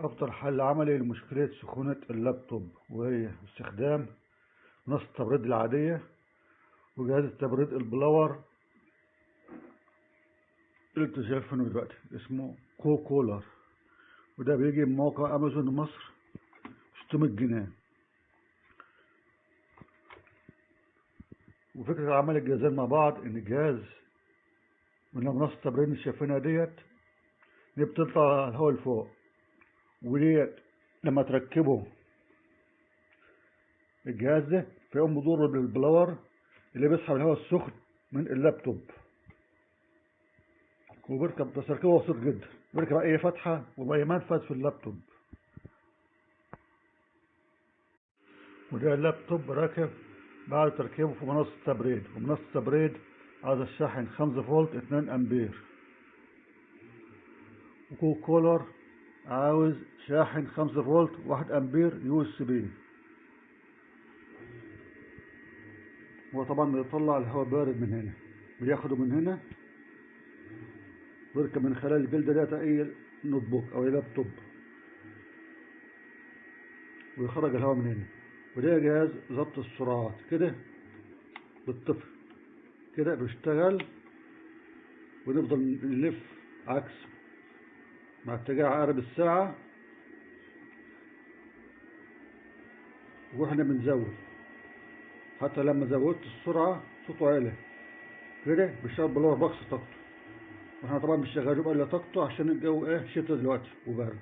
أفضل حل عملي لمشكلة سخونة اللابتوب وهي استخدام منصة التبريد العادية وجهاز التبريد ال blower اللي أنتوا شايفينه دلوقتي اسمه Cool Cooler وده بيجي من موقع أمازون مصر 600 جنيه. وفكرة عمل الجهازين مع بعض إن الجهاز من منصة التبريد اللي شايفينها ديت دي بتطلع الهواء لفوق. وديت لما تركبه الجهاز ده فيقوم بدور بال blower اللي بيسحب الهواء السخن من اللابتوب. وبيركب بس تركيبه بسيط جدا. بيركب أي فتحة وبأي منفذ في اللابتوب. وده اللابتوب راكب بعد تركيبه في منصة التبريد ومنصة التبريد عايز الشاحن 5 فولت 2 أمبير. و Cool Cooler عاوز شاحن 5 فولت 1 أمبير USB. هو طبعا بيطلع الهواء بارد من هنا بياخده من هنا ويركب من خلال الجلدة ديت أي notebook أو أي لابتوب. ويخرج الهواء من هنا. وده جهاز ضبط السرعات. كده بالطفل. كده بيشتغل. ونفضل نلف عكس مع اتجاه عقرب الساعة. وإحنا بنزود. حتى لما زودت السرعة صوته عالي. كده بيشتغل بلور بكس طاقته. وإحنا طبعا مش شغالين بقى طاقته عشان الجو إيه شتا دلوقتي وبرد.